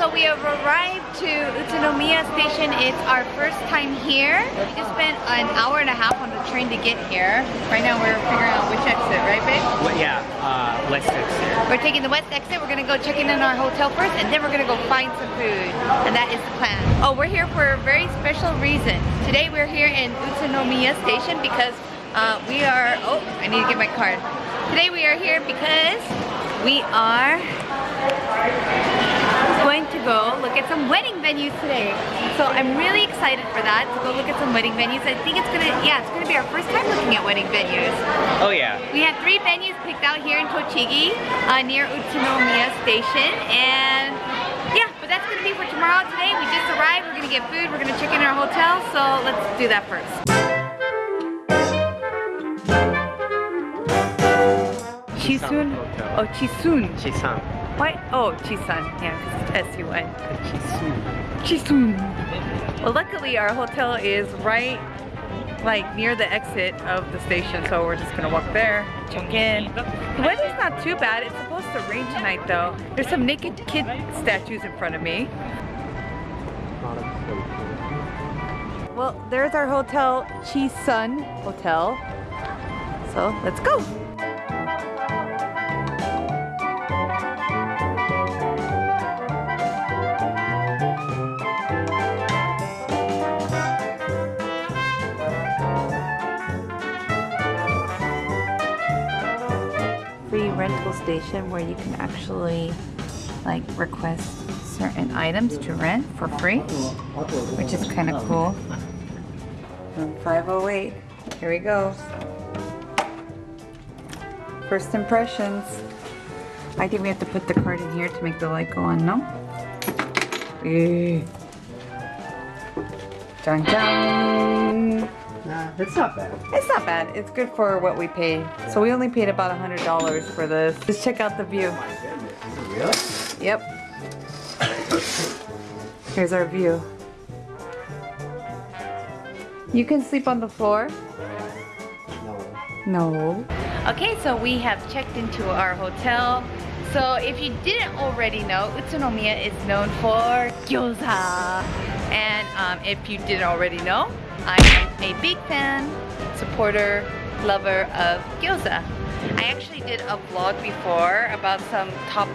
So we have arrived to Utsunomiya station. It's our first time here. We just spent an hour and a half on the train to get here. Right now we're figuring out which exit, right babe? Well, yeah, uh, west exit. We're taking the west exit. We're gonna go check in in our hotel first and then we're gonna go find some food. And that is the plan. Oh, we're here for a very special reason. Today we're here in Utsunomiya station because uh, we are, oh, I need to get my card. Today we are here because we are going to go look at some wedding venues today. So I'm really excited for that, to go look at some wedding venues. I think it's gonna, yeah, it's gonna be our first time looking at wedding venues. Oh yeah. We have three venues picked out here in Tochigi, uh, near Utsunomiya Station, and yeah, but that's gonna be for tomorrow. Today we just arrived, we're gonna get food, we're gonna check in our hotel, so let's do that first. Chisun? Oh, Chisun. Chisan. What? Oh, Chisan. Yeah, because it's S-U-N. Chisun. Chisun. Well, luckily our hotel is right like near the exit of the station, so we're just gonna walk there, check in. The weather's not too bad. It's supposed to rain tonight though. There's some naked kid statues in front of me. Well, there's our hotel, Chisun Hotel. So let's go. Rental station where you can actually like request certain items to rent for free, which is kind of cool. Room 508, here we go. First impressions. I think we have to put the card in here to make the light go on, no? Eh. Dun dun! Nah, it's not bad. It's not bad. It's good for what we pay. So we only paid about a $100 for this. Just check out the view. My goodness. Really? Yep. Here's our view. You can sleep on the floor. No. No. Okay, so we have checked into our hotel. So if you didn't already know, Utsunomiya is known for gyoza. And um, if you didn't already know, I am a big fan, supporter, lover of gyoza. I actually did a vlog before about some top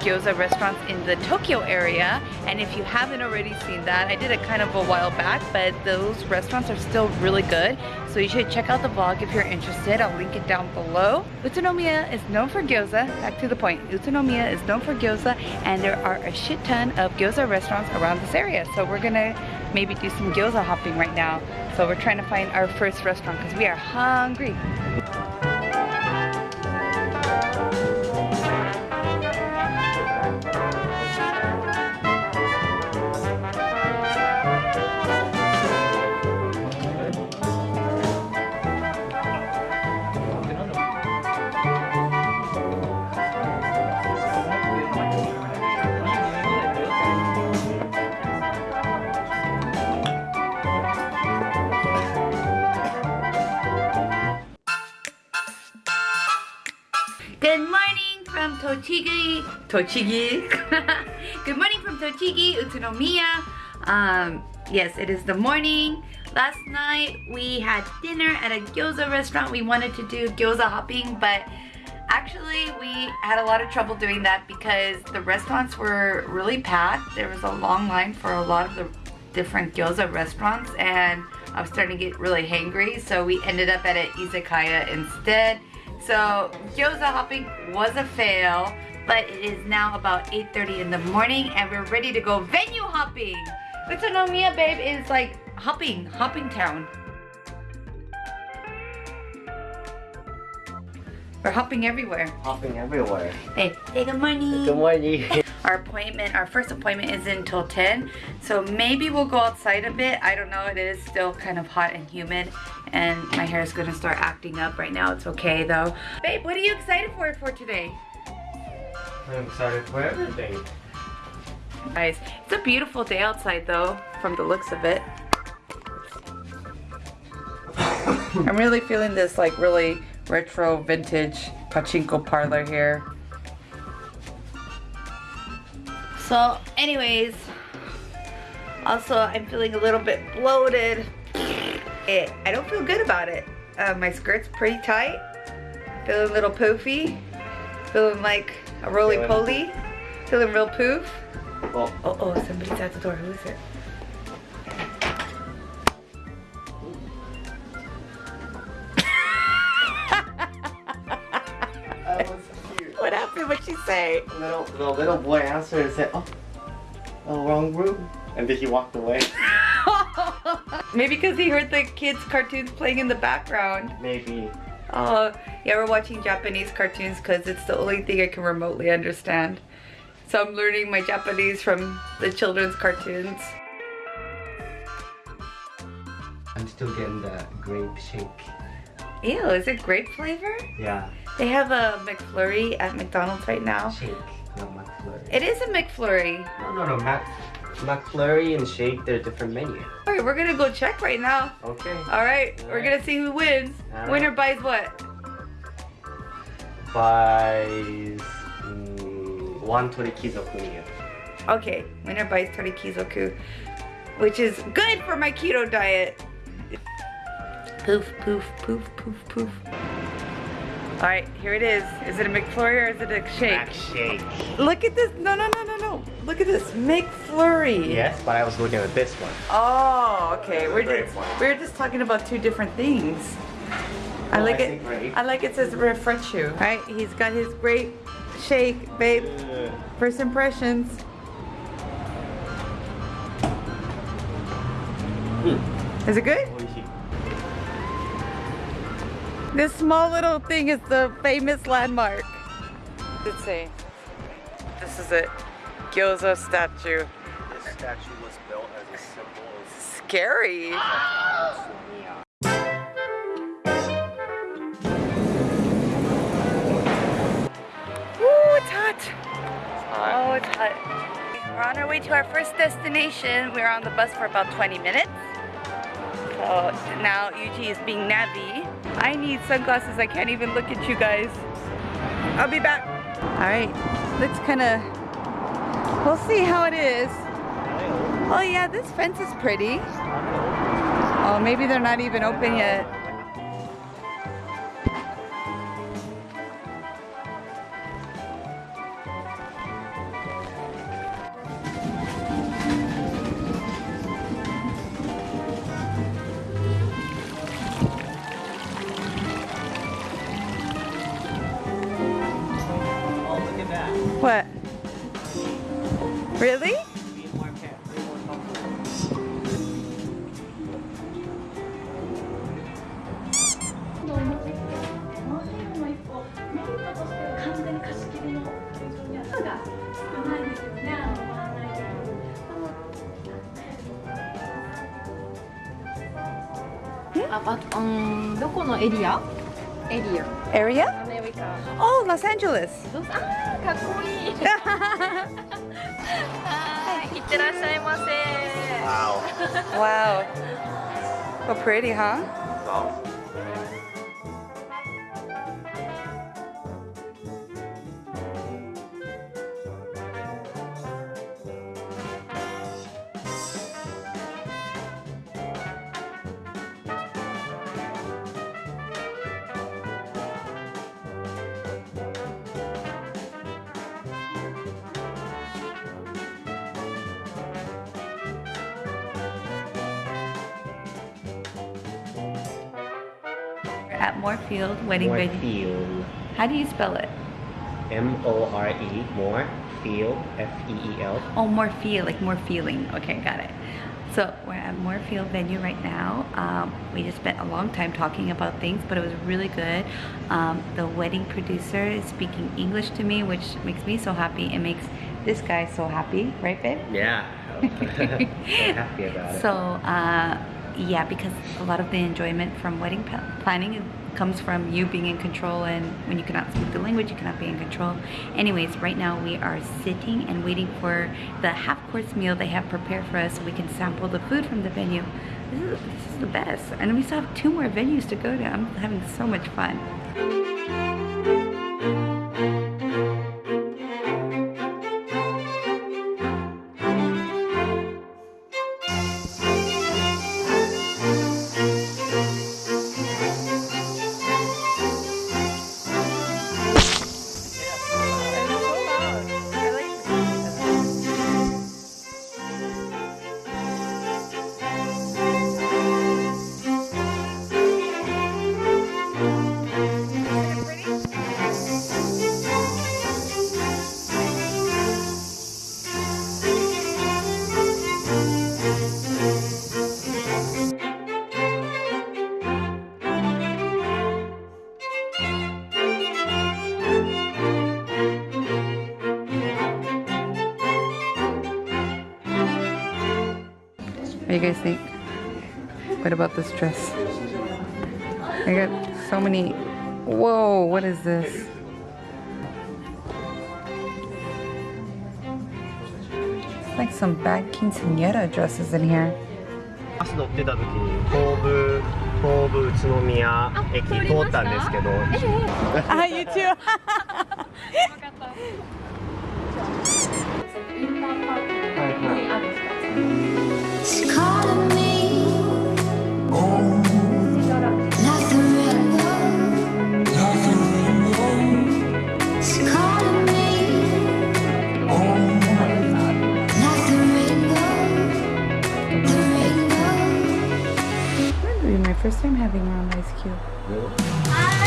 gyoza restaurants in the Tokyo area and if you haven't already seen that I did it kind of a while back but those restaurants are still really good. So you should check out the vlog if you're interested. I'll link it down below. Utsunomiya is known for gyoza back to the point. Utsunomiya is known for gyoza and there are a shit ton of gyoza restaurants around this area. So we're gonna maybe do some gyoza hopping right now. So we're trying to find our first restaurant because we are hungry from Tochigi. Tochigi. Good morning from Tochigi, Utsunomiya. Um, yes, it is the morning. Last night we had dinner at a gyoza restaurant. We wanted to do gyoza hopping, but actually we had a lot of trouble doing that because the restaurants were really packed. There was a long line for a lot of the different gyoza restaurants and I was starting to get really hangry so we ended up at an izakaya instead. So gyoza hopping was a fail, but it is now about 8.30 in the morning and we're ready to go venue hopping. Utsunomiya, babe, is like hopping, hopping town. We're hopping everywhere. Hopping everywhere. Hey, hey, good morning. Good morning. Our appointment, our first appointment is until 10. So maybe we'll go outside a bit. I don't know, it is still kind of hot and humid and my hair is gonna start acting up right now. It's okay though. Babe, what are you excited for for today? I'm excited for everything. Guys, it's a beautiful day outside though, from the looks of it. I'm really feeling this like really retro vintage pachinko parlor here. So anyways, Also, I'm feeling a little bit bloated. It, I don't feel good about it. Uh, my skirt's pretty tight. Feeling a little poofy. Feeling like a roly-poly. Feeling real poof. Oh, Oh, oh, somebody's at the door. Who is it? Say? Little, the little boy answered and said, oh, oh, wrong room. And then he walked away. Maybe because he heard the kids' cartoons playing in the background. Maybe. Uh, oh, yeah, we're watching Japanese cartoons because it's the only thing I can remotely understand. So I'm learning my Japanese from the children's cartoons. I'm still getting the grape shake. Ew, is it grape flavor? Yeah, They have a McFlurry at McDonald's right now. shake, not McFlurry. It is a McFlurry. No, no, no, Mac, McFlurry and shake, they're different menu. All right, we're gonna go check right now. Okay. All right, we're Alright. gonna see who wins. Alright. Winner buys what? Buys mm, 120 kizoku Okay, winner buys 30 kizoku, which is good for my keto diet. Poof, poof, poof, poof, poof. All right, here it is. Is it a McFlurry or is it a shake? Mac shake. Look at this. No, no, no, no, no. Look at this. McFlurry. Yes, but I was looking at this one. Oh, okay. We're just one. we're just talking about two different things. I Oh, like I it. think grape. I like it says refresh you. All right, he's got his grape shake, babe. First impressions. Mm. Is it good? Oishi. This small little thing is the famous landmark. Let's see. This is it. Gyoza statue. This statue was built as a symbol of Scary. Ooh, it's hot. Oh, it's hot. We're on our way to our first destination. We were on the bus for about 20 minutes. So now Yuji is being nabby. I need sunglasses. I can't even look at you guys. I'll be back. All right, let's kind of, we'll see how it is. Oh yeah, this fence is pretty. Oh, maybe they're not even open yet. あ、ばうん、どこのエリア？エリア。Area? ア メリカ。 Oh, Los Angeles. どうぞあー、かっこいい。はい、いってらっしゃいませ。 Wow. wow. So pretty, huh? Wow. At Moorfield Wedding Venue. How do you spell it? M O R E. More. Field. F E E L. Oh, more feel, like more feeling. Okay, got it. So we're at Moorfield venue right now. Um, we just spent a long time talking about things, but it was really good. Um, the wedding producer is speaking English to me, which makes me so happy. It makes this guy so happy, right, babe? Yeah. so happy about it. So, uh, yeah, because a lot of the enjoyment from wedding planning comes from you being in control, and when you cannot speak the language, you cannot be in control. Anyways, right now we are sitting and waiting for the half course meal they have prepared for us so we can sample the food from the venue. This is, this is the best. And we still have two more venues to go to. I'm having so much fun. do you guys think? What about this dress? I got so many. Whoa, what is this? It's like some bad quinceanera dresses in here. バス乗ってた時に東武東武宇都宮駅通ったんですけど Ah, you too. はいはい first time having her on Ice Cube. Beautiful